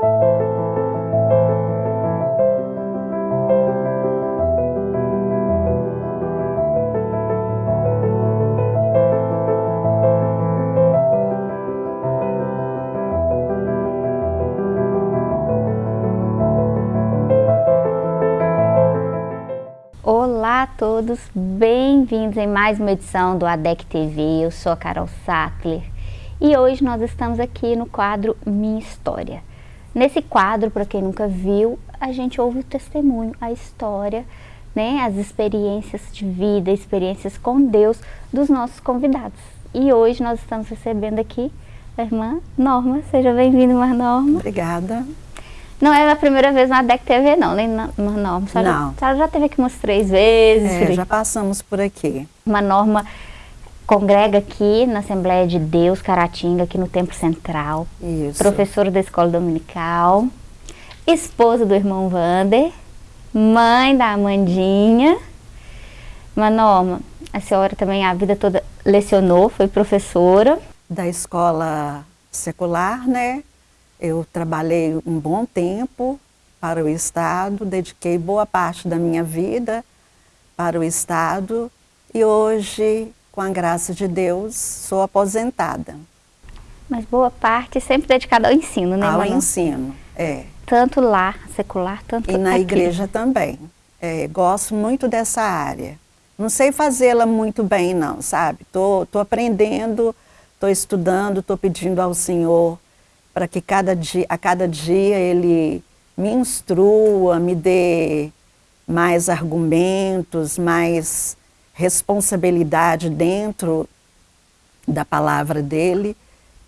Olá a todos, bem-vindos em mais uma edição do ADEC TV, eu sou a Carol Sattler e hoje nós estamos aqui no quadro Minha História. Nesse quadro, para quem nunca viu, a gente ouve o testemunho, a história, né, as experiências de vida, experiências com Deus dos nossos convidados. E hoje nós estamos recebendo aqui a irmã Norma, seja bem-vinda, irmã Norma. Obrigada. Não é a primeira vez na DEC TV, não, na, na Norma. A senhora, Não. A senhora já teve aqui umas três vezes. É, já passamos por aqui. Uma Norma congrega aqui na Assembleia de Deus, Caratinga, aqui no Templo Central. Isso. Professora da Escola Dominical. Esposa do irmão Vander. Mãe da Amandinha. Uma Norma, a senhora também a vida toda lecionou, foi professora. Da escola secular, né? Eu trabalhei um bom tempo para o Estado, dediquei boa parte da minha vida para o Estado e hoje, com a graça de Deus, sou aposentada Mas boa parte sempre dedicada ao ensino, né, ao ensino. É. Tanto lá, secular, tanto E na aqui. igreja também. É, gosto muito dessa área. Não sei fazê-la muito bem, não, sabe? Tô, tô aprendendo, tô estudando, tô pedindo ao Senhor para que cada dia, a cada dia Ele me instrua, me dê mais argumentos, mais responsabilidade dentro da palavra dele,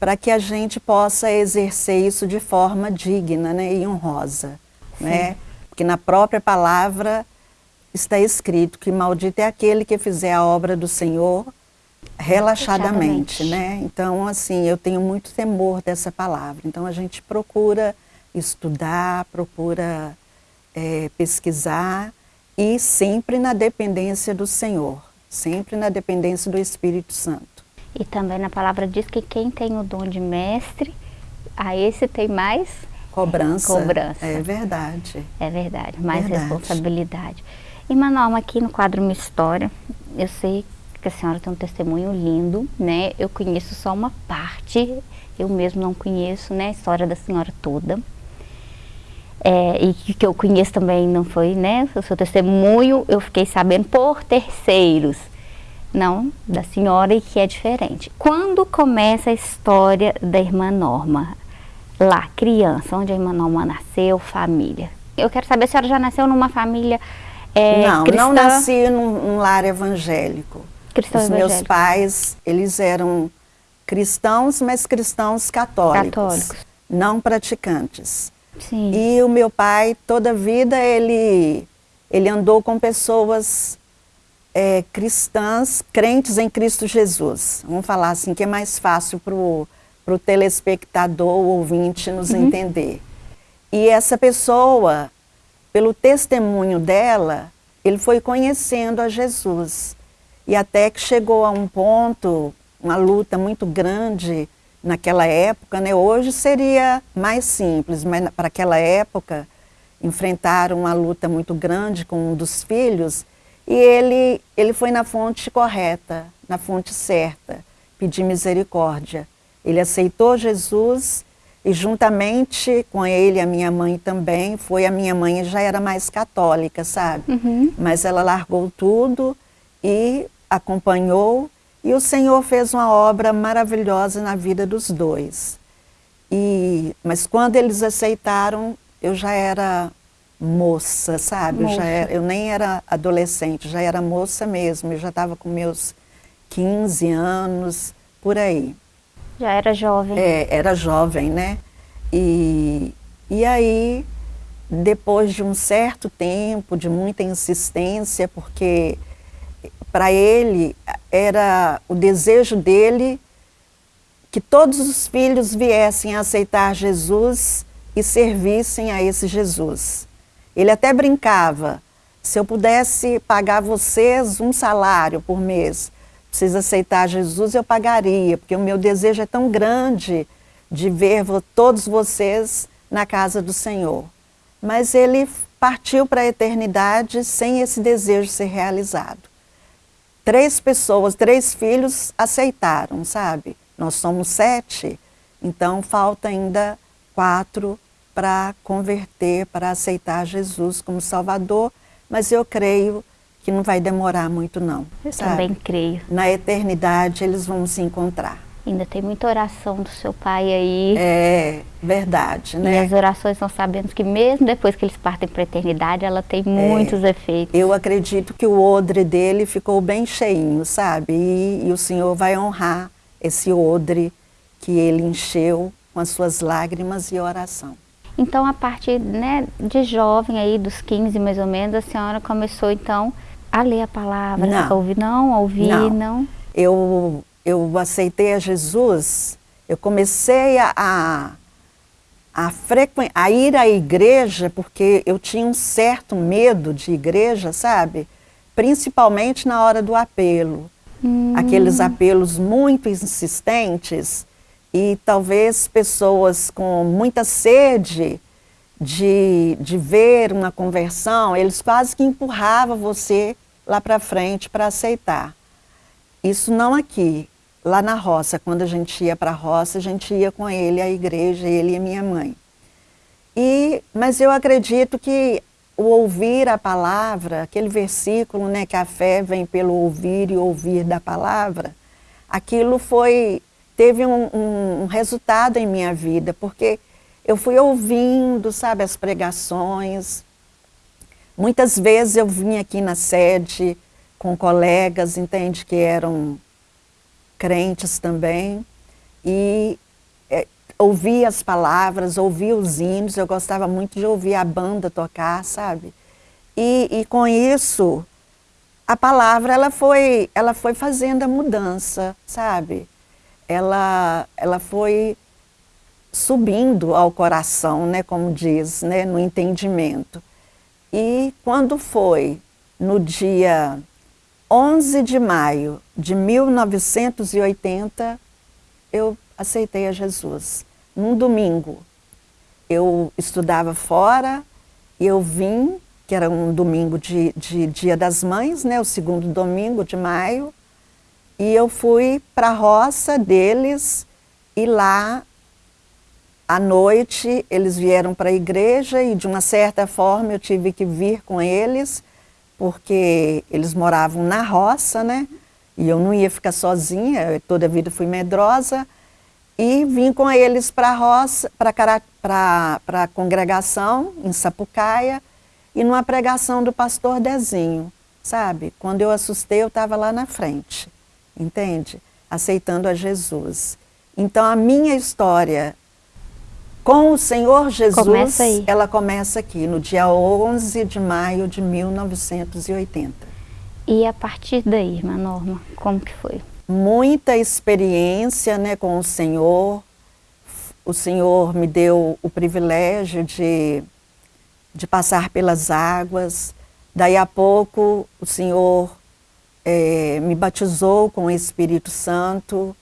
para que a gente possa exercer isso de forma digna né, e honrosa. Né? Porque na própria palavra está escrito que maldito é aquele que fizer a obra do Senhor relaxadamente, Relaxadamente. né? Então, assim, eu tenho muito temor dessa palavra. Então, a gente procura estudar, procura eh, pesquisar e sempre na dependência do Senhor, sempre na dependência do Espírito Santo. E também na palavra diz que quem tem o dom de mestre, a esse tem mais, Cobrança. Cobrança. É verdade. é verdade, mais Verdade. responsabilidade. E Manuel, aqui no quadro Minha História, eu sei que a senhora tem um testemunho lindo, né? Eu conheço só uma parte, eu mesmo não conheço, né? A história da senhora toda. É, e que, eu conheço também não foi, né? O seu testemunho eu fiquei sabendo por terceiros, não da senhora e que é diferente. Quando começa a história da irmã Norma? Lá, criança, onde a irmã Norma nasceu, família. Eu quero saber se a senhora já nasceu numa família é, não, cristã, não nasci num, num lar evangélico. cristã Os meus evangélica. pais, eles eram cristãos, mas cristãos católicos, Católicos. não praticantes. Sim. E o meu pai, toda a vida, ele, ele andou com pessoas é, cristãs, crentes em Cristo Jesus. Vamos falar assim, que é mais fácil para o telespectador, ouvinte, nos entender. E essa pessoa, pelo testemunho dela, ele foi conhecendo a Jesus. E até que chegou a um ponto, uma luta muito grande naquela época, né? Hoje seria mais simples, mas para aquela época enfrentaram uma luta muito grande com um dos filhos e ele, ele foi na fonte correta, na fonte certa, pedir misericórdia. Ele aceitou Jesus e juntamente com ele, a minha mãe também, foi a minha mãe já era mais católica, sabe? Uhum. Mas ela largou tudo e acompanhou e o Senhor fez uma obra maravilhosa na vida dos dois. E, mas quando eles aceitaram, eu já era moça, sabe? Eu, já Moça. era- eu nem era adolescente, já era moça mesmo. Eu já estava com meus 15 anos, por aí. Já era jovem. É, era jovem, né? E, e aí, depois de um certo tempo, de muita insistência, porque para ele era o desejo dele que todos os filhos viessem a aceitar Jesus e servissem a esse Jesus. Ele até brincava, se eu pudesse pagar vocês um salário por mês, precisa aceitar Jesus, eu pagaria, porque o meu desejo é tão grande de ver todos vocês na casa do Senhor. Mas ele partiu para a eternidade sem esse desejo ser realizado. Três pessoas, três filhos aceitaram, sabe? Nós somos sete, então falta ainda quatro para converter, para aceitar Jesus como Salvador, mas eu creio que não vai demorar muito não. Eu sabe? também creio. Na eternidade eles vão se encontrar. Ainda tem muita oração do seu pai aí. É verdade, né? E as orações nós sabemos que mesmo depois que eles partem para a eternidade, ela tem muitos é, efeitos. Eu acredito que o odre dele ficou bem cheinho, sabe? E, e o Senhor vai honrar esse odre que ele encheu com as suas lágrimas e oração. Então, a partir né, de jovem, aí dos 15 mais ou menos, a senhora começou então a ler a palavra, não. a ouvir, não, a ouvir, não. não. Eu, eu aceitei a Jesus, eu comecei a, a, a, frequ... a ir à igreja porque eu tinha um certo medo de igreja, sabe? Principalmente na hora do apelo. Hum. Aqueles apelos muito insistentes e talvez pessoas com muita sede de, de ver uma conversão, eles quase que empurravam você lá para frente para aceitar. Isso não aqui, lá na roça, quando a gente ia para a roça, a gente ia com ele à igreja, ele e minha mãe. E, mas eu acredito que o ouvir a palavra, aquele versículo, né, que a fé vem pelo ouvir e ouvir da palavra, aquilo foi teve um, um, um resultado em minha vida, porque eu fui ouvindo, sabe, as pregações. Muitas vezes eu vim aqui na sede com colegas, entende, que eram crentes também, e é, ouvia as palavras, ouvia os hinos, eu gostava muito de ouvir a banda tocar, sabe? E, e com isso, a palavra ela foi, ela foi fazendo a mudança, sabe? ela, ela foi subindo ao coração, né, como diz, né, no entendimento. E quando foi no dia 11 de maio de 1980, eu aceitei a Jesus, num domingo. Eu estudava fora e eu vim, que era um domingo de, de Dia das Mães, né, o segundo domingo de maio, e eu fui para a roça deles e lá, à noite, eles vieram para a igreja e de uma certa forma eu tive que vir com eles, porque eles moravam na roça, né? E eu não ia ficar sozinha, toda a vida fui medrosa. E vim com eles para a roça, para a congregação em Sapucaia, e numa pregação do pastor Dezinho, sabe? Quando eu assustei, eu estava lá na frente entende? Aceitando a Jesus. Então a minha história com o Senhor Jesus, começa ela começa aqui, no dia 11 de maio de 1980. E a partir daí, irmã Norma, como que foi? Muita experiência né, com o Senhor. O Senhor me deu o privilégio de, de passar pelas águas. Daí a pouco o Senhor é, me batizou com o Espírito Santo.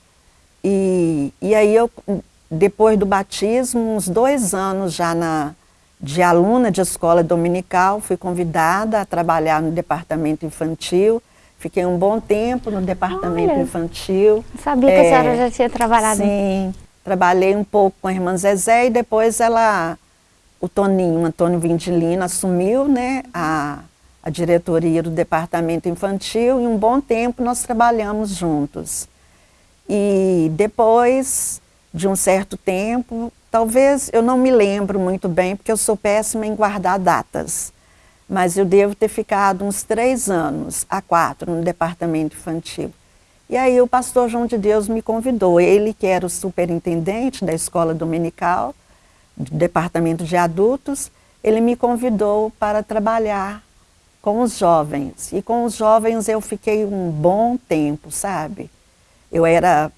E, e aí eu, depois do batismo, uns dois anos já na, de aluna de escola dominical, fui convidada a trabalhar no departamento infantil. Fiquei um bom tempo no departamento Olha, infantil. Sabia é, que a senhora já tinha trabalhado. Sim, trabalhei um pouco com a irmã Zezé e depois ela, o Toninho, Antônio Vindilino, assumiu né, a, a diretoria do departamento infantil e um bom tempo nós trabalhamos juntos. E depois de um certo tempo, talvez eu não me lembro muito bem, porque eu sou péssima em guardar datas, mas eu devo ter ficado uns três anos, a quatro, no departamento infantil. E aí o pastor João de Deus me convidou, ele que era o superintendente da escola dominical, do departamento de adultos, ele me convidou para trabalhar com os jovens. E com os jovens eu fiquei um bom tempo, sabe? Eu era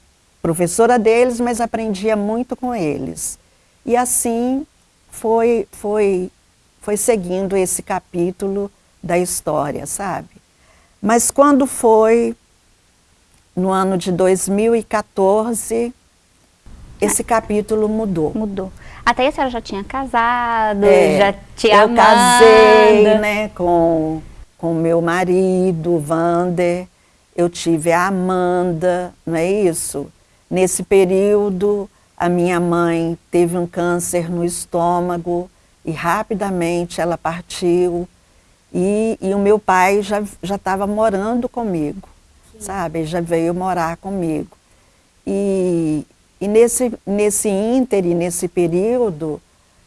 professora deles, mas aprendia muito com eles. E assim foi, foi, foi seguindo esse capítulo da história, sabe? Mas quando foi no ano de 2014, esse capítulo mudou. Mudou. Até a senhora já tinha casado, é, já tinha Eu casei, né, com com meu marido, Vander. Eu tive a Amanda, não é isso? Nesse período, a minha mãe teve um câncer no estômago e rapidamente ela partiu. E, e o meu pai já estava morando comigo, Sim. sabe? Ele já veio morar comigo. E, e nesse, nesse íntere, nesse período,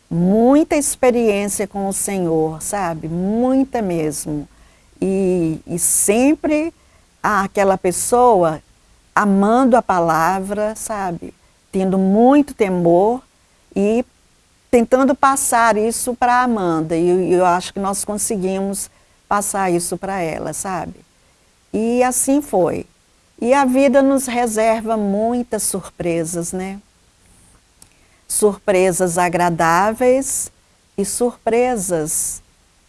muita experiência com o Senhor, sabe? Muita mesmo. E, e sempre aquela pessoa amando a palavra, sabe? Tendo muito temor e tentando passar isso para a Amanda. E eu acho que nós conseguimos passar isso para ela, sabe? E assim foi. E a vida nos reserva muitas surpresas, né? Surpresas agradáveis e surpresas,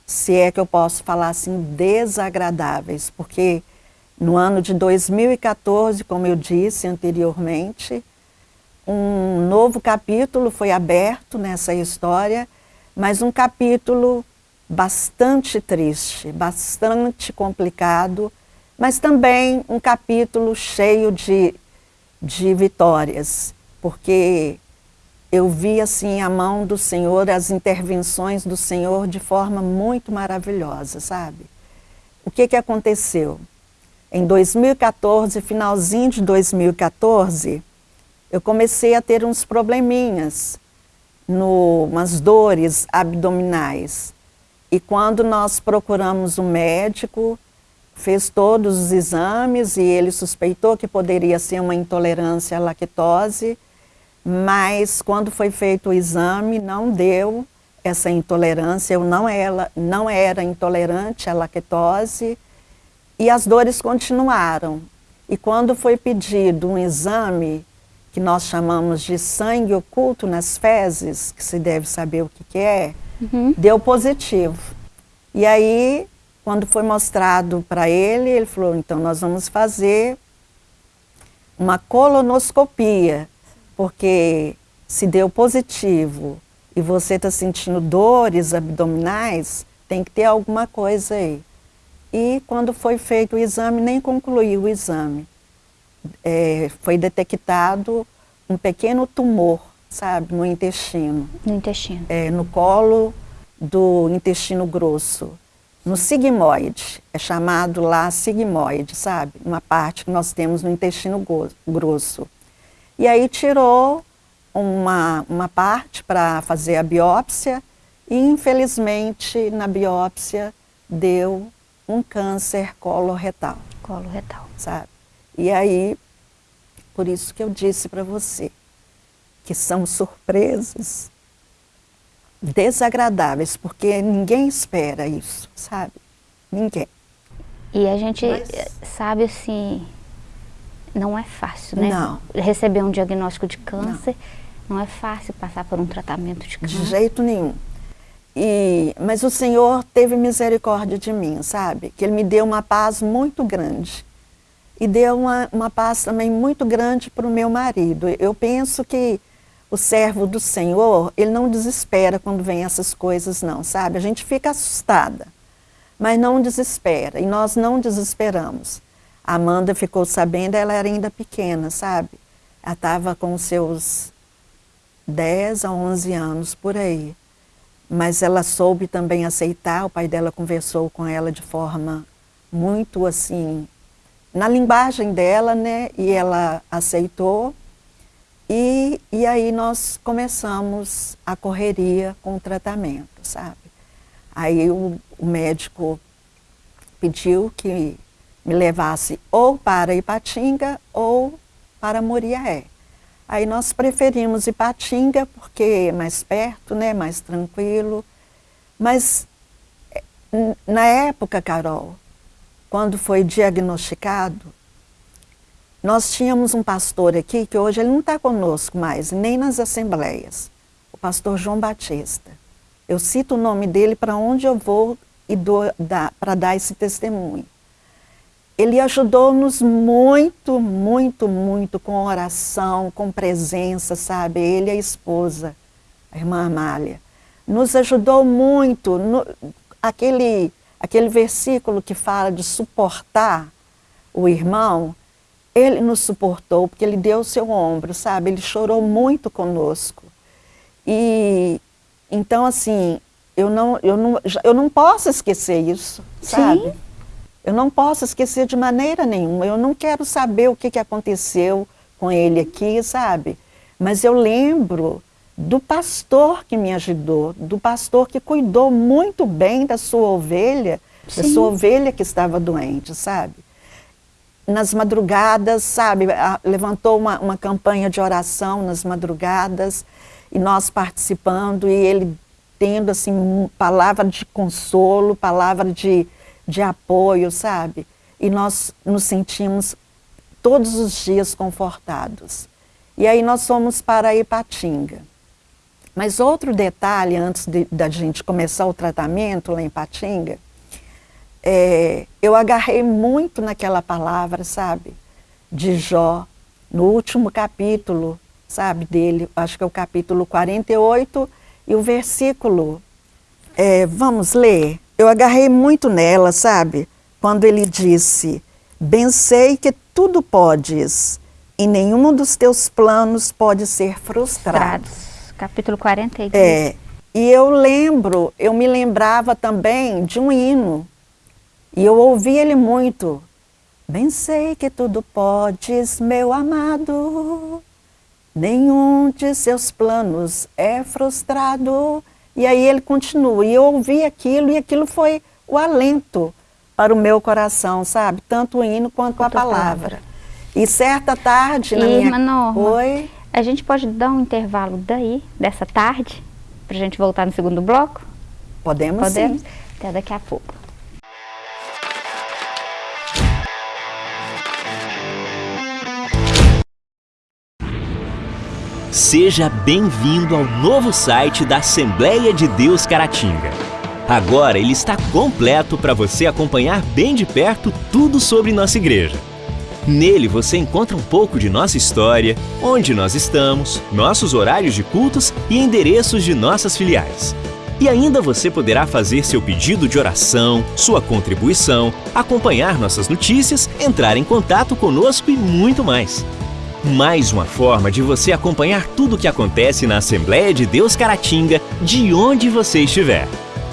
se é que eu posso falar assim, desagradáveis, porque no ano de 2014, como eu disse anteriormente, um novo capítulo foi aberto nessa história, mas um capítulo bastante triste, bastante complicado, mas também um capítulo cheio de, de vitórias, porque eu vi assim a mão do Senhor, as intervenções do Senhor de forma muito maravilhosa, sabe? O que, que aconteceu? Em 2014, finalzinho de 2014, eu comecei a ter uns probleminhas, no, umas dores abdominais. E quando nós procuramos um médico, fez todos os exames e ele suspeitou que poderia ser uma intolerância à lactose, mas quando foi feito o exame não deu essa intolerância, eu não era, não era intolerante à lactose e as dores continuaram. E quando foi pedido um exame que nós chamamos de sangue oculto nas fezes, que se deve saber o que, que é, uhum. deu positivo. E aí quando foi mostrado para ele, ele falou, então nós vamos fazer uma colonoscopia, porque se deu positivo e você está sentindo dores abdominais, tem que ter alguma coisa aí. E quando foi feito o exame, nem concluiu o exame. É, foi detectado um pequeno tumor, sabe, no intestino. No intestino. É, no colo do intestino grosso no sigmoide, é chamado lá sigmoide, sabe? Uma parte que nós temos no intestino grosso. E aí tirou uma, uma parte para fazer a biópsia e infelizmente na biópsia deu um câncer coloretal. Coloretal. Sabe? E aí, por isso que eu disse para você, que são surpresas desagradáveis, porque ninguém espera isso, sabe? Ninguém. E a gente Mas... sabe assim, não é fácil, né? Não. Receber um diagnóstico de câncer, não, não é fácil passar por um tratamento de câncer. De jeito nenhum. E, mas o Senhor teve misericórdia de mim, sabe? Que Ele me deu uma paz muito grande. E deu uma, uma paz também muito grande para o meu marido. Eu penso que o servo do Senhor, ele não desespera quando vem essas coisas não, sabe? A gente fica assustada, mas não desespera, e nós não desesperamos. A Amanda ficou sabendo, ela era ainda pequena, sabe? Ela estava com seus 10 a 11 anos, por aí. Mas ela soube também aceitar, o pai dela conversou com ela de forma muito assim, na linguagem dela, né? E ela aceitou. E, e aí nós começamos a correria com o tratamento, sabe? Aí o, o médico pediu que me levasse ou para Ipatinga ou para Moriaé. Aí nós preferimos Ipatinga porque é mais perto, né, mais tranquilo. Mas eh, na época, Carol, quando foi diagnosticado, nós tínhamos um pastor aqui, que hoje ele não está conosco mais, nem nas assembleias, o pastor João Batista. Eu cito o nome dele para onde eu vou e para dar esse testemunho. Ele ajudou-nos muito, muito, muito com oração, com presença, sabe? Ele e a esposa. a irmã Amália, nos ajudou muito, no, aquele, aquele versículo que fala de suportar o irmão, ele nos suportou, porque ele deu o seu ombro, sabe? Ele chorou muito conosco. E, então, assim, eu não, eu não, eu não posso esquecer isso, sabe? Sim. Eu não posso esquecer de maneira nenhuma. Eu não quero saber o que, que aconteceu com ele aqui, sabe? Mas eu lembro do pastor que me ajudou, do pastor que cuidou muito bem da sua ovelha, Sim. da sua ovelha que estava doente, sabe? Nas madrugadas, sabe, levantou uma, uma campanha de oração nas madrugadas, e nós participando, e ele tendo, assim, palavra de consolo, palavra de, de apoio, sabe? E nós nos sentimos todos os dias confortados. E aí nós fomos para Ipatinga. Mas outro detalhe, antes de, da gente começar o tratamento lá em Patinga, é, eu agarrei muito naquela palavra, sabe, de Jó, no último capítulo, sabe, dele, acho que é o capítulo 48, e o versículo, é, vamos ler? Eu agarrei muito nela, sabe, quando ele disse, bem sei que tudo podes, e nenhum dos teus planos pode ser frustrado. Frustrados capítulo 42. É, e eu lembro, eu me lembrava também de um hino, e eu ouvi ele muito. Bem sei que tudo podes, meu amado, nenhum de seus planos é frustrado. E aí ele continua, e eu ouvi aquilo, e aquilo foi o alento para o meu coração, sabe? Tanto o hino quanto a palavra. E certa tarde na Irmã minha... Oi? A gente pode dar um intervalo daí, dessa tarde, para a gente voltar no segundo bloco? Podemos, Podemos? sim. Até daqui a pouco. Seja bem-vindo ao novo site da Assembleia de Deus Caratinga. Agora ele está completo para você acompanhar bem de perto tudo sobre nossa igreja. Nele você encontra um pouco de nossa história, onde nós estamos, nossos horários de cultos e endereços de nossas filiais. E ainda você poderá fazer seu pedido de oração, sua contribuição, acompanhar nossas notícias, entrar em contato conosco e muito mais. Mais uma forma de você acompanhar tudo o que acontece na Assembleia de Deus Caratinga, de onde você estiver.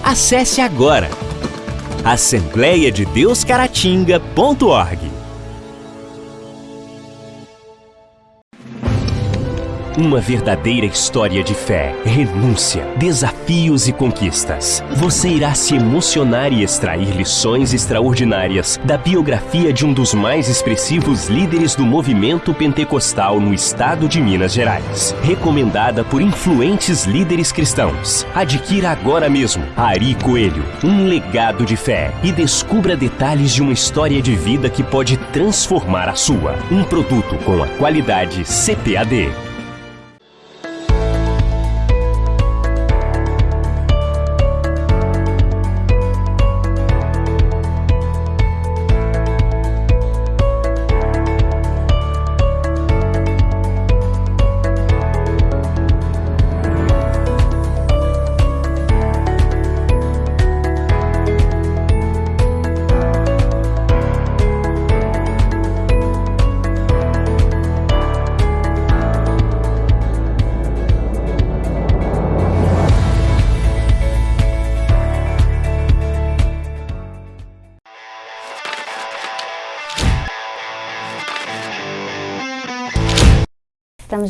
Acesse agora assembleiadedeuscaratinga.org. Uma verdadeira história de fé, renúncia, desafios e conquistas. Você irá se emocionar e extrair lições extraordinárias da biografia de um dos mais expressivos líderes do movimento pentecostal no estado de Minas Gerais. Recomendada por influentes líderes cristãos. Adquira agora mesmo Ari Coelho, um legado de fé e descubra detalhes de uma história de vida que pode transformar a sua. Um produto com a qualidade CPAD.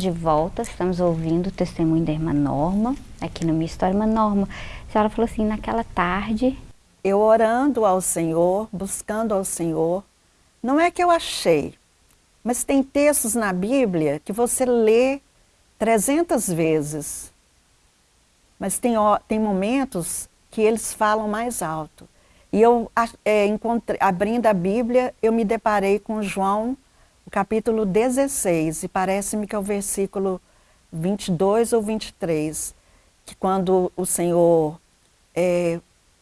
De volta, estamos ouvindo o testemunho da irmã Norma, aqui no Minha História. Irmã Norma, a senhora falou assim, naquela tarde... Eu orando ao Senhor, buscando ao Senhor, não é que eu achei, mas tem textos na Bíblia que você lê 300 vezes, mas tem, tem momentos que eles falam mais alto. E eu, é, encontrei, abrindo a Bíblia, eu me deparei com João capítulo 16, e parece-me que é o versículo 22 ou 23, que quando o Senhor é,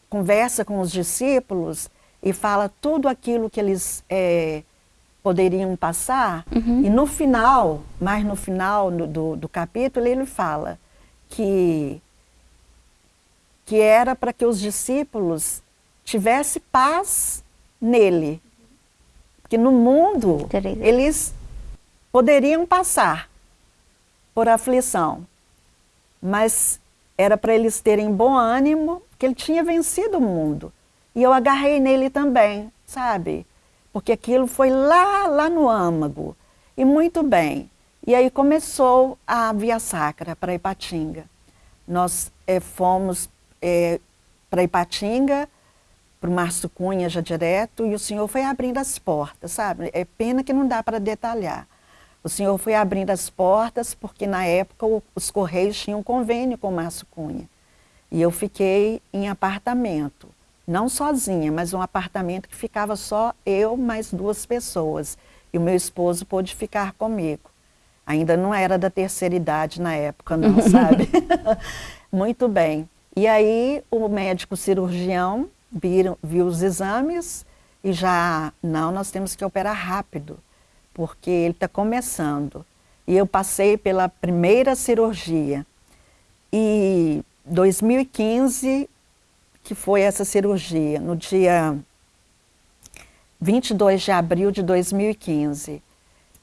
conversa com os discípulos e fala tudo aquilo que eles é, poderiam passar, uhum. e no final, mais no final do, do capítulo, ele fala que, que era para que os discípulos tivessem paz nele. Porque no mundo eles poderiam passar por aflição, mas era para eles terem bom ânimo, que ele tinha vencido o mundo. E eu agarrei nele também, sabe? Porque aquilo foi lá, lá no âmago. E muito bem. E aí começou a Via Sacra para Ipatinga. Nós é, fomos é, para Ipatinga, para o Márcio Cunha já direto, e o senhor foi abrindo as portas, sabe? É pena que não dá para detalhar. O senhor foi abrindo as portas porque na época os Correios tinham um convênio com o Márcio Cunha. E eu fiquei em apartamento, não sozinha, mas um apartamento que ficava só eu mais duas pessoas. E o meu esposo pôde ficar comigo. Ainda não era da terceira idade na época, não, sabe? Muito bem. E aí o médico cirurgião viu, viu os exames e já, não, nós temos que operar rápido porque ele está começando. E eu passei pela primeira cirurgia. E 2015, que foi essa cirurgia, no dia 22 de abril de 2015.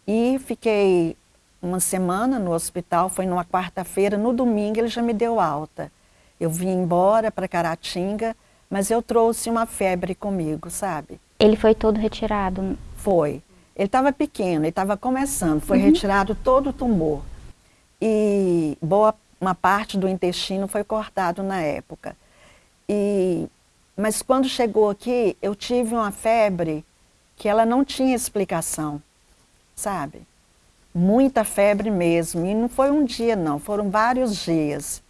E fiquei uma semana no hospital, foi numa quarta-feira, no domingo ele já me deu alta. Eu vim embora para Caratinga, mas eu trouxe uma febre comigo, sabe? Ele foi todo retirado? Foi. Ele estava pequeno, ele estava começando, foi uhum. retirado todo o tumor. E boa uma parte do intestino foi cortado na época. E, mas quando chegou aqui, eu tive uma febre que ela não tinha explicação, sabe? Muita febre mesmo, e não foi um dia não, foram vários dias.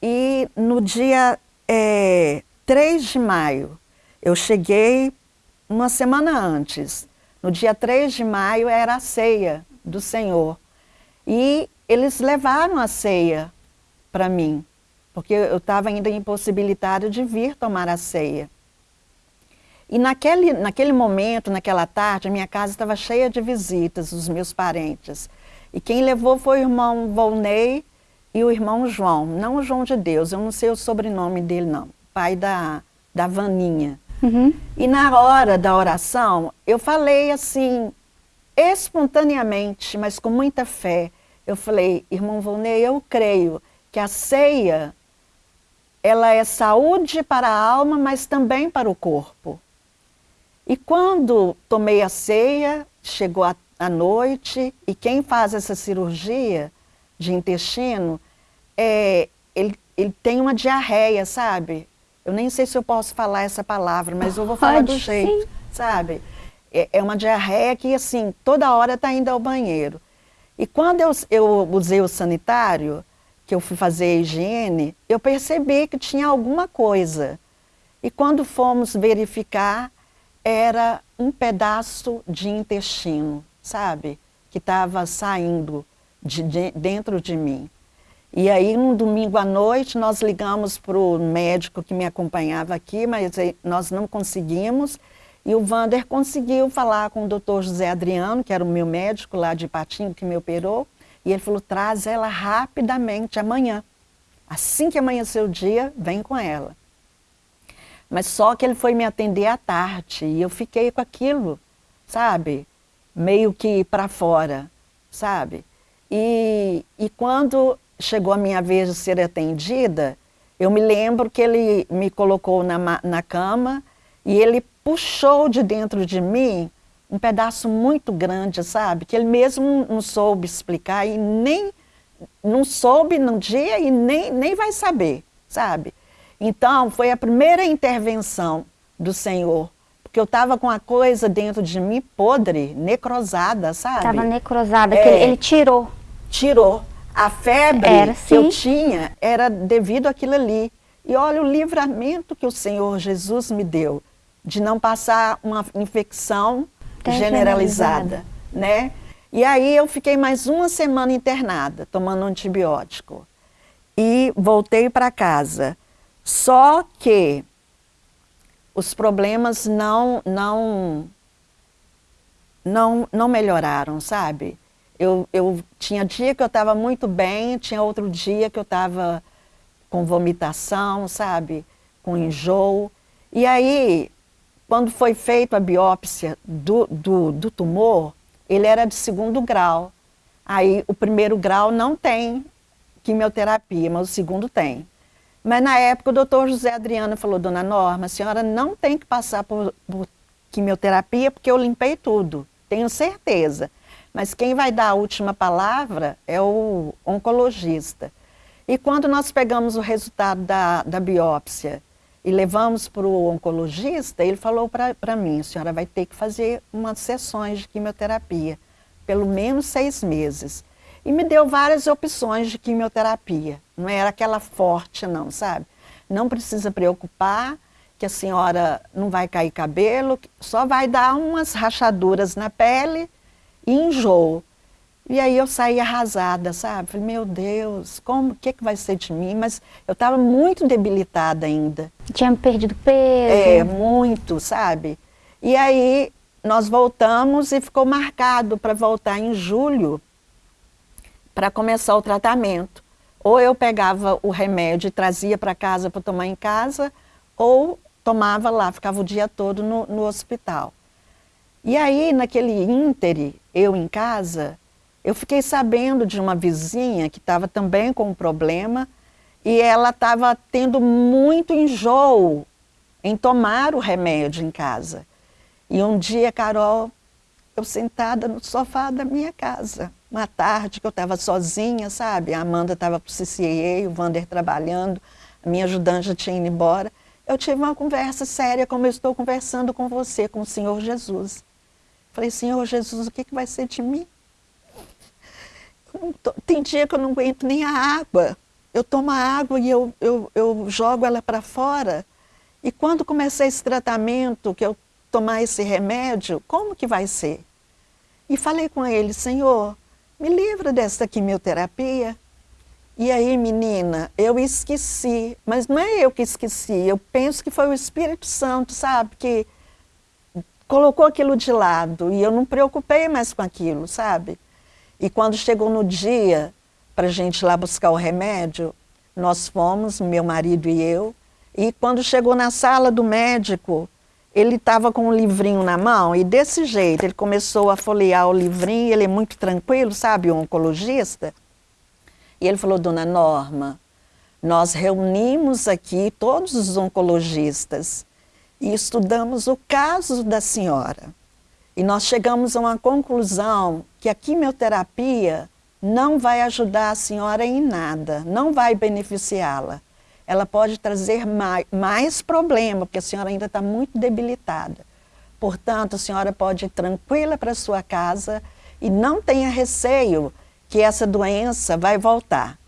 E no dia é, 3 de maio, eu cheguei uma semana antes, no dia 3 de maio era a ceia do Senhor. E eles levaram a ceia para mim, porque eu estava ainda impossibilitada de vir tomar a ceia. E naquele, naquele momento, naquela tarde, a minha casa estava cheia de visitas, os meus parentes. E quem levou foi o irmão Volney e o irmão João, não o João de Deus, eu não sei o sobrenome dele não, pai da, da Vaninha. Uhum. E na hora da oração, eu falei assim, espontaneamente, mas com muita fé. Eu falei, irmão Volney, eu creio que a ceia, ela é saúde para a alma, mas também para o corpo. E quando tomei a ceia, chegou a, a noite, e quem faz essa cirurgia de intestino, é, ele, ele tem uma diarreia, sabe? Eu nem sei se eu posso falar essa palavra, mas eu vou falar Pode, do jeito, sim. sabe? É, é, uma diarreia que, assim, toda hora está indo ao banheiro. E quando eu, eu usei o sanitário, que eu fui fazer a higiene, eu percebi que tinha alguma coisa. E quando fomos verificar, era um pedaço de intestino, sabe? Que estava saindo de, de, dentro de mim. E aí, no domingo à noite, nós ligamos para o médico que me acompanhava aqui, mas nós não conseguimos. E o Vander conseguiu falar com o doutor José Adriano, que era o meu médico lá de Patinho, que me operou. E ele falou, traz ela rapidamente amanhã. Assim que amanhecer o dia, vem com ela. Mas só que ele foi me atender à tarde e eu fiquei com aquilo, sabe? Meio que para fora, sabe? E, e quando chegou a minha vez de ser atendida, eu me lembro que ele me colocou na, na cama e ele puxou de dentro de mim um pedaço muito grande, sabe? Que ele mesmo não soube explicar e nem não soube no dia e nem, nem vai saber, sabe? Então, foi a primeira intervenção do Senhor, porque eu estava com a coisa dentro de mim podre, necrosada, sabe? Estava necrosada, é, que ele, ele tirou. Tirou. A febre era, que eu tinha era devido àquilo ali. E olha o livramento que o Senhor Jesus me deu de não passar uma infecção generalizada, generalizada, né? E aí eu fiquei mais uma semana internada, tomando antibiótico. E voltei para casa. Só que os problemas não, não, não, não melhoraram, sabe? Eu, eu tinha dia que eu estava muito bem, tinha outro dia que eu estava com vomitação, sabe? Com enjoo. E aí, quando foi feita a biópsia do, do, do tumor, ele era de segundo grau. Aí o primeiro grau não tem quimioterapia, mas o segundo tem. Mas na época o doutor José Adriano falou, dona Norma, a senhora não tem que passar por, por quimioterapia porque eu limpei tudo, tenho certeza. Mas quem vai dar a última palavra é o oncologista. E quando nós pegamos o resultado da, da biópsia e levamos para o oncologista, ele falou para mim, a senhora vai ter que fazer umas sessões de quimioterapia, pelo menos seis meses. E me deu várias opções de quimioterapia. Não era aquela forte não, sabe? Não precisa preocupar que a senhora não vai cair cabelo, só vai dar umas rachaduras na pele e enjoo. E aí eu saí arrasada, sabe? Falei, meu Deus, como, o que, que vai ser de mim? Mas eu estava muito debilitada ainda. Tinha perdido peso? É, muito, sabe? E aí nós voltamos e ficou marcado para voltar em julho para começar o tratamento. Ou eu pegava o remédio e trazia para casa para tomar em casa, ou tomava lá, ficava o dia todo no, no hospital. E aí, naquele íntere, eu em casa, eu fiquei sabendo de uma vizinha que estava também com um problema e ela estava tendo muito enjoo em tomar o remédio em casa. E um dia, Carol, eu sentada no sofá da minha casa, uma tarde que eu estava sozinha, sabe? A Amanda estava para o CCA, o Vander trabalhando, a minha ajudante tinha ido embora. Eu tive uma conversa séria, como eu estou conversando com você, com o Senhor Jesus. Falei, Senhor Jesus, o que, que vai ser de mim? Tem dia que eu não aguento nem a água. Eu tomo a água e eu, eu, eu jogo ela para fora. E quando comecei esse tratamento, que eu tomar esse remédio, como que vai ser? E falei com ele, Senhor, me livra dessa quimioterapia. E aí, menina, eu esqueci, mas não é eu que esqueci, eu penso que foi o Espírito Santo, sabe, que colocou aquilo de lado e eu não preocupei mais com aquilo, sabe? E quando chegou no dia para a gente ir lá buscar o remédio, nós fomos, meu marido e eu, e quando chegou na sala do médico, ele estava com um livrinho na mão e desse jeito ele começou a folhear o livrinho, ele é muito tranquilo, sabe, o oncologista. E ele falou, dona Norma, nós reunimos aqui todos os oncologistas e estudamos o caso da senhora. E nós chegamos a uma conclusão que a quimioterapia não vai ajudar a senhora em nada, não vai beneficiá-la ela pode trazer mais, mais problema, porque a senhora ainda está muito debilitada. Portanto, a senhora pode ir tranquila para sua casa e não tenha receio que essa doença vai voltar.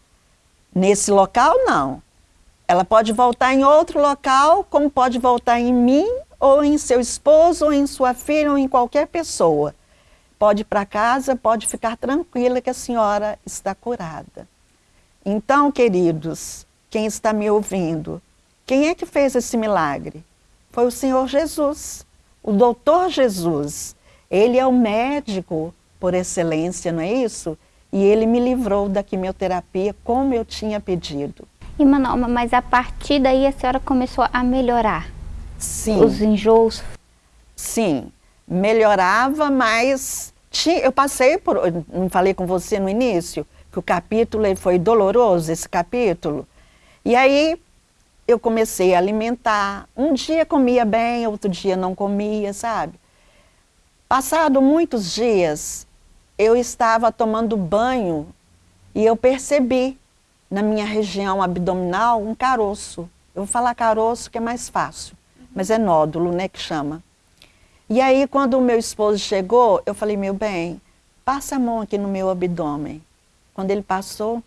Nesse local, não. Ela pode voltar em outro local, como pode voltar em mim, ou em seu esposo, ou em sua filha, ou em qualquer pessoa. Pode ir para casa, pode ficar tranquila que a senhora está curada. Então, queridos, quem está me ouvindo, quem é que fez esse milagre? Foi o Senhor Jesus, o doutor Jesus. Ele é o médico por excelência, não é isso? E ele me livrou da quimioterapia como eu tinha pedido. E Manoma, mas a partir daí a senhora começou a melhorar? Sim. Os enjoos? Sim, melhorava, mas tinha, eu passei por, não falei com você no início, que o capítulo foi doloroso, esse capítulo, e aí eu comecei a alimentar. Um dia comia bem, outro dia não comia, sabe? Passado muitos dias, eu estava tomando banho e eu percebi na minha região abdominal um caroço. Eu vou falar caroço que é mais fácil, mas é nódulo, né, que chama. E aí, quando o meu esposo chegou, eu falei, meu bem, passa a mão aqui no meu abdômen. Quando ele passou,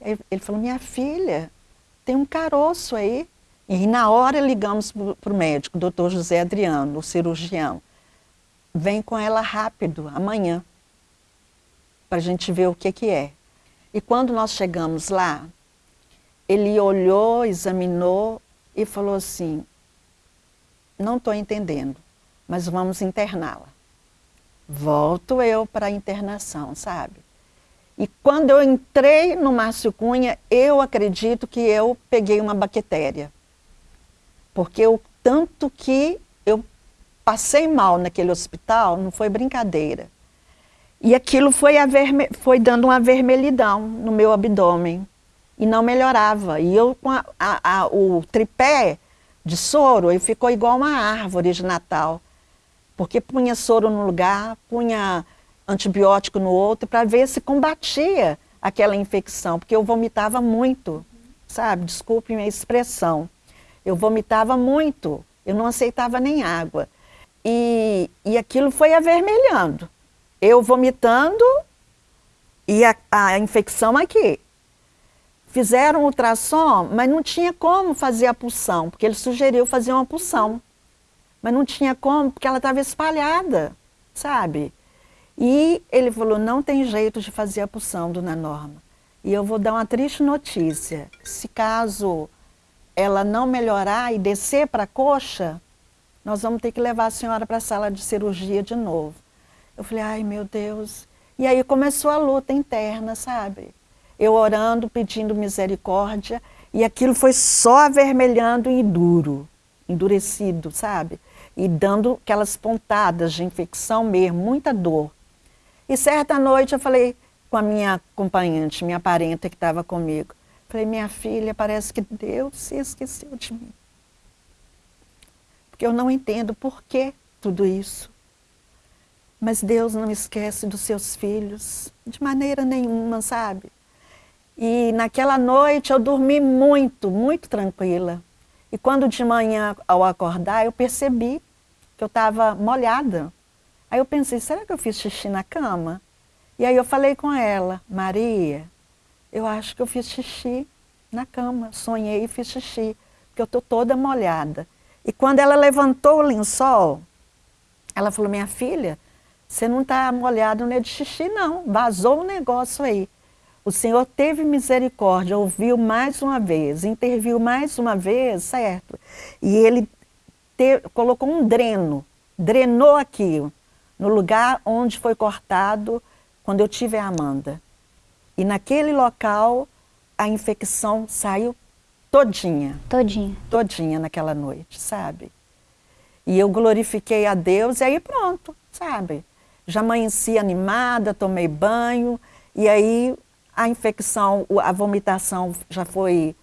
ele falou, minha filha, tem um caroço aí. E na hora ligamos para o médico, doutor José Adriano, o cirurgião. Vem com ela rápido, amanhã, para a gente ver o que, que é. E quando nós chegamos lá, ele olhou, examinou e falou assim, não estou entendendo, mas vamos interná-la. Volto eu para a internação, sabe? E quando eu entrei no Márcio Cunha, eu acredito que eu peguei uma bactéria. Porque o tanto que eu passei mal naquele hospital, não foi brincadeira. E aquilo foi, foi dando uma vermelhidão no meu abdômen. E não melhorava. E eu com a, a, a, o tripé de soro, ele ficou igual uma árvore de Natal. Porque punha soro num lugar, punha antibiótico no outro, para ver se combatia aquela infecção. Porque eu vomitava muito, sabe? Desculpe minha expressão. Eu vomitava muito, eu não aceitava nem água. E, e aquilo foi avermelhando. Eu vomitando e a, a infecção aqui. Fizeram ultrassom, mas não tinha como fazer a pulsão, porque ele sugeriu fazer uma pulsão. Mas não tinha como, porque ela estava espalhada, sabe? E ele falou, não tem jeito de fazer a pulsão, dona Norma. E eu vou dar uma triste notícia. Se caso ela não melhorar e descer para a coxa, nós vamos ter que levar a senhora para a sala de cirurgia de novo. Eu falei, ai meu Deus. E aí começou a luta interna, sabe? Eu orando, pedindo misericórdia, e aquilo foi só avermelhando e duro, endurecido, sabe? E dando aquelas pontadas de infecção mesmo, muita dor. E certa noite eu falei com a minha acompanhante, minha parenta que estava comigo, Falei, minha filha, parece que Deus se esqueceu de mim. Porque eu não entendo por que tudo isso. Mas Deus não esquece dos seus filhos, de maneira nenhuma, sabe? E naquela noite eu dormi muito, muito tranquila. E quando de manhã, ao acordar, eu percebi que eu estava molhada. Aí eu pensei, será que eu fiz xixi na cama? E aí eu falei com ela, Maria, eu acho que eu fiz xixi na cama, sonhei e fiz xixi, porque eu estou toda molhada. E quando ela levantou o lençol, ela falou, minha filha, você não está molhada nem de xixi não, vazou um negócio aí. O Senhor teve misericórdia, ouviu mais uma vez, interviu mais uma vez, certo? E Ele te, colocou um dreno, drenou aqui, no lugar onde foi cortado quando eu tive a Amanda. E naquele local a infecção saiu todinha. Todinha. Todinha naquela noite, sabe? E eu glorifiquei a Deus e aí pronto, sabe? Já amanheci animada, tomei banho e aí a infecção, a vomitação já foi,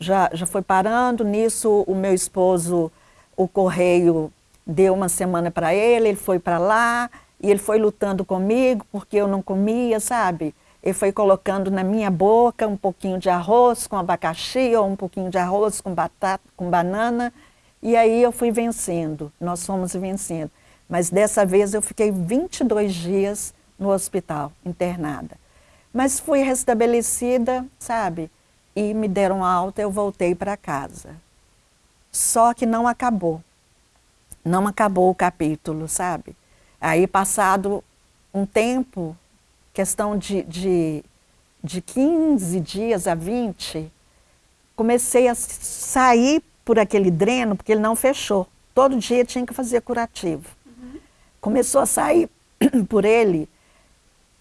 já, já foi parando. Nisso o meu esposo, o correio deu uma semana para ele, ele foi para lá e ele foi lutando comigo porque eu não comia, sabe? Ele foi colocando na minha boca um pouquinho de arroz com abacaxi ou um pouquinho de arroz com batata, com banana. E aí eu fui vencendo, nós fomos vencendo. Mas dessa vez eu fiquei 22 dias no hospital, internada. Mas fui restabelecida, sabe? E me deram alta, eu voltei para casa. Só que não acabou. Não acabou o capítulo, sabe? Aí passado um tempo, questão de, de, de 15 dias a 20, comecei a sair por aquele dreno, porque ele não fechou. Todo dia tinha que fazer curativo. Começou a sair por ele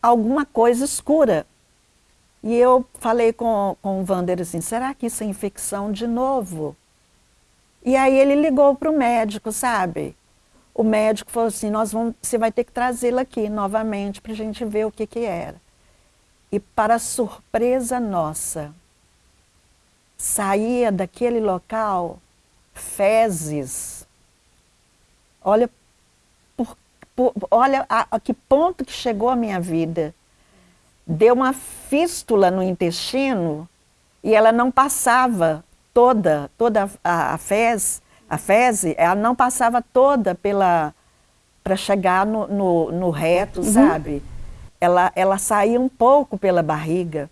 alguma coisa escura. E eu falei com, com o Wander assim, será que isso é infecção de novo? E aí ele ligou para o médico, sabe? o médico falou assim, nós vamos, você vai ter que trazê-la aqui novamente para a gente ver o que, que era. E para surpresa nossa, saía daquele local fezes. Olha, olha a, a, que ponto que chegou a minha vida. Deu uma fístula no intestino e ela não passava toda, toda a, a fezes a fezes, ela não passava toda pela para chegar no, no, no reto, uhum. sabe? Ela, ela saía um pouco pela barriga.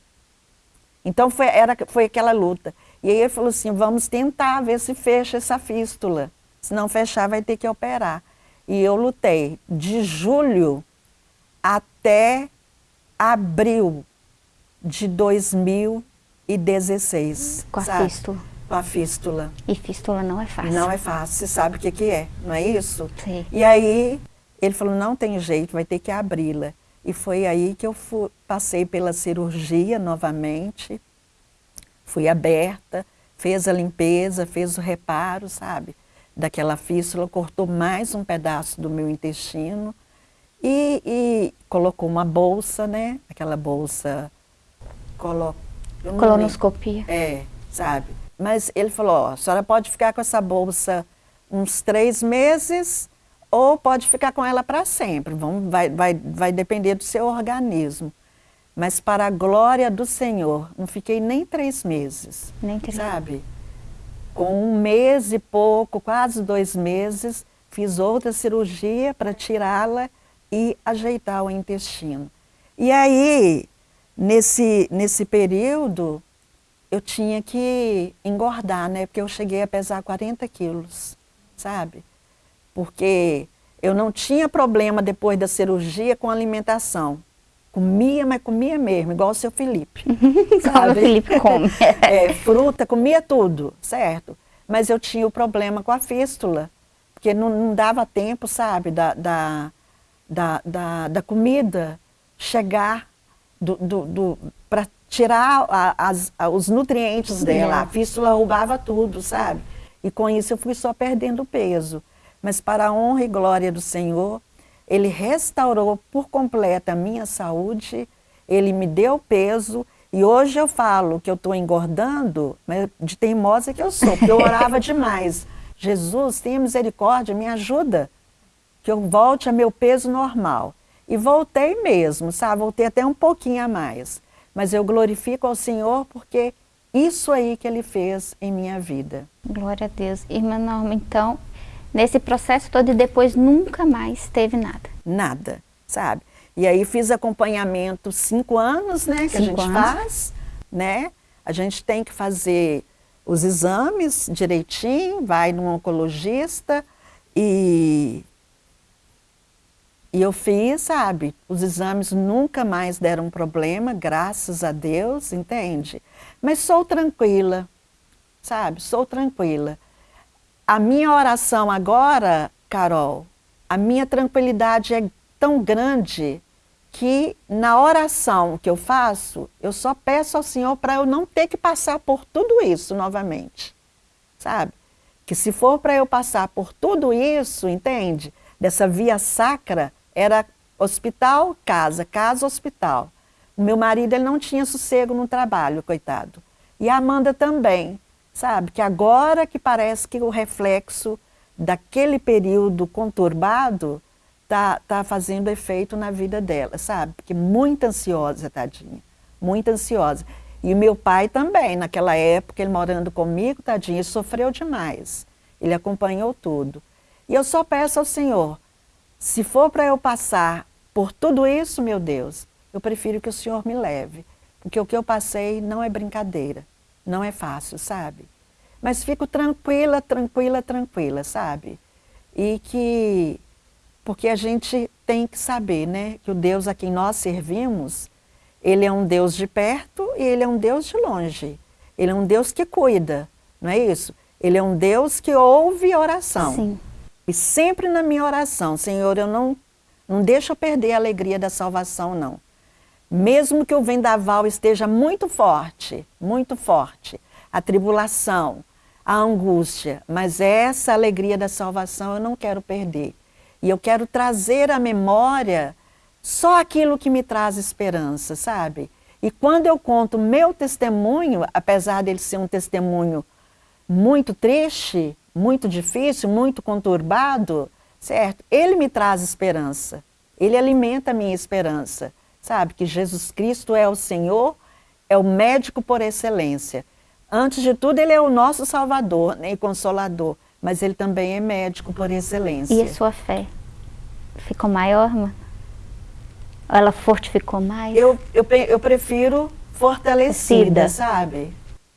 Então foi, era, foi aquela luta. E aí ele falou assim, vamos tentar ver se fecha essa fístula. Se não fechar, vai ter que operar. E eu lutei de julho até abril de 2016. Com a fístula com a fístula. E fístula não é fácil. Não é fácil, você sabe o que, que é, não é isso? Sim. E aí ele falou, não tem jeito, vai ter que abri-la. E foi aí que eu fui, passei pela cirurgia novamente, fui aberta, fez a limpeza, fez o reparo, sabe? Daquela fístula, cortou mais um pedaço do meu intestino e, e colocou uma bolsa, né? Aquela bolsa... Colo... Colonoscopia. É, sabe? Mas ele falou, ó, a senhora pode ficar com essa bolsa uns três meses ou pode ficar com ela para sempre. Vamos, vai, vai, vai depender do seu organismo. Mas para a glória do Senhor, não fiquei nem três meses. Nem três. Sabe? Com um mês e pouco, quase dois meses, fiz outra cirurgia para tirá-la e ajeitar o intestino. E aí, nesse, nesse período, eu tinha que engordar, né? Porque eu cheguei a pesar 40 quilos, sabe? Porque eu não tinha problema depois da cirurgia com alimentação. Comia, mas comia mesmo, igual o seu Felipe. sabe? o Felipe come. é, fruta, comia tudo, certo? Mas eu tinha o problema com a fístula, porque não, não dava tempo, sabe, da, da, da, da, da comida chegar do, do, do para tirar a, as, a, os nutrientes dela. A fístula roubava tudo, sabe? E com isso eu fui só perdendo peso. Mas para a honra e glória do Senhor, Ele restaurou por completo a minha saúde, Ele me deu peso, e hoje eu falo que eu estou engordando, mas de teimosa que eu sou, porque eu orava demais. Jesus, tenha misericórdia, me ajuda, que eu volte a meu peso normal. E voltei mesmo, sabe? Voltei até um pouquinho a mais. Mas eu glorifico ao Senhor porque isso aí que Ele fez em minha vida. Glória a Deus. Irmã Norma, então, nesse processo todo e depois nunca mais teve nada? Nada, sabe? E aí fiz acompanhamento cinco anos, né, que cinco a gente anos. faz, né? A gente tem que fazer os exames direitinho, vai num oncologista e e eu fiz, sabe, os exames nunca mais deram problema, graças a Deus, entende? Mas sou tranquila, sabe, sou tranquila. A minha oração agora, Carol, a minha tranquilidade é tão grande que na oração que eu faço, eu só peço ao Senhor para eu não ter que passar por tudo isso novamente, sabe? Que se for para eu passar por tudo isso, entende? Dessa via sacra, era hospital, casa, casa, hospital. O meu marido ele não tinha sossego no trabalho, coitado. E a Amanda também, sabe? Que agora que parece que o reflexo daquele período conturbado tá, tá fazendo efeito na vida dela, sabe? Porque muito ansiosa, tadinha, muito ansiosa. E o meu pai também, naquela época, ele morando comigo, tadinha, sofreu demais. Ele acompanhou tudo. E eu só peço ao Senhor, se for para eu passar por tudo isso, meu Deus, eu prefiro que o Senhor me leve, porque o que eu passei não é brincadeira, não é fácil, sabe? Mas fico tranquila, tranquila, tranquila, sabe? E que, porque a gente tem que saber, né, que o Deus a quem nós servimos, Ele é um Deus de perto e Ele é um Deus de longe. Ele é um Deus que cuida, não é isso? Ele é um Deus que ouve oração. Sim. E sempre na minha oração, Senhor, eu não, não deixo eu perder a alegria da salvação, não. Mesmo que o vendaval esteja muito forte, muito forte, a tribulação, a angústia, mas essa alegria da salvação eu não quero perder. E eu quero trazer à memória só aquilo que me traz esperança, sabe? E quando eu conto meu testemunho, apesar dele ser um testemunho muito triste, muito difícil, muito conturbado, certo? Ele me traz esperança, ele alimenta a minha esperança, sabe? Que Jesus Cristo é o Senhor, é o médico por excelência. Antes de tudo, ele é o nosso Salvador né, e Consolador, mas ele também é médico por excelência. E a sua fé ficou maior, mano? Ela fortificou mais? Eu, eu, eu prefiro fortalecida, sabe?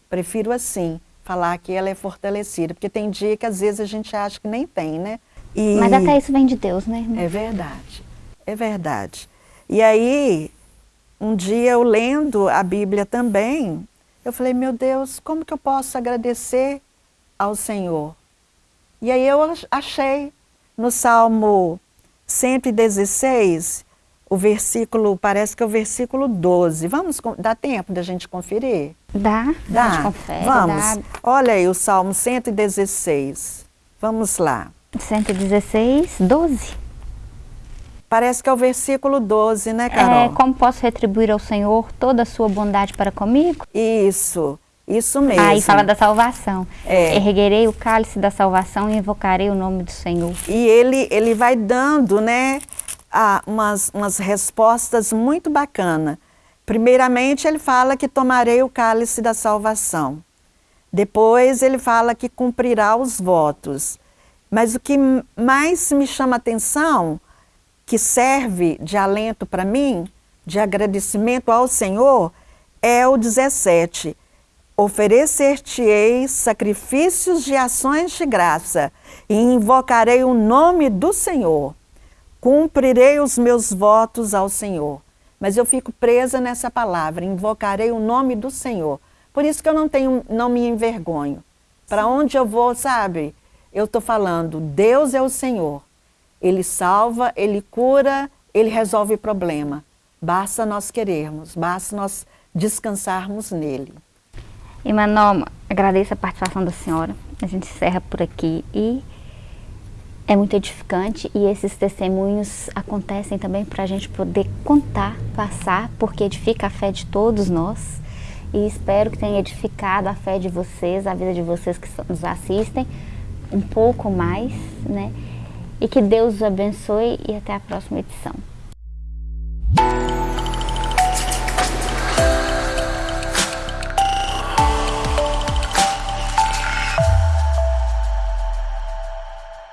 Prefiro assim falar que ela é fortalecida, porque tem dia que às vezes a gente acha que nem tem, né? E... Mas até isso vem de Deus, né? É verdade, é verdade. E aí, um dia eu lendo a Bíblia também, eu falei, meu Deus, como que eu posso agradecer ao Senhor? E aí eu achei no Salmo 116, o versículo, parece que é o versículo 12. Vamos, dá tempo da gente conferir? Dá, dá. A gente confere, Vamos. Dá. Olha aí o Salmo 116. Vamos lá. 116, 12. Parece que é o versículo 12, né, Carol? É, como posso retribuir ao Senhor toda a sua bondade para comigo? Isso, isso mesmo. Aí fala da salvação. É. Erguerei o cálice da salvação e invocarei o nome do Senhor. E ele, ele vai dando, né, a, umas, umas respostas muito bacanas. Primeiramente, ele fala que tomarei o cálice da salvação. Depois, ele fala que cumprirá os votos. Mas o que mais me chama atenção, que serve de alento para mim, de agradecimento ao Senhor, é o 17. Oferecer-te-ei sacrifícios de ações de graça e invocarei o nome do Senhor cumprirei os meus votos ao Senhor. Mas eu fico presa nessa palavra, invocarei o nome do Senhor. Por isso que eu não tenho, não me envergonho. Para onde eu vou, sabe? Eu estou falando, Deus é o Senhor. Ele salva, Ele cura, Ele resolve problema. Basta nós querermos, basta nós descansarmos nele. E Manoma, agradeço a participação da senhora. A gente encerra por aqui e é muito edificante e esses testemunhos acontecem também para a gente poder contar, passar, porque edifica a fé de todos nós. E espero que tenha edificado a fé de vocês, a vida de vocês que nos assistem, um pouco mais, né? E que Deus os abençoe e até a próxima edição.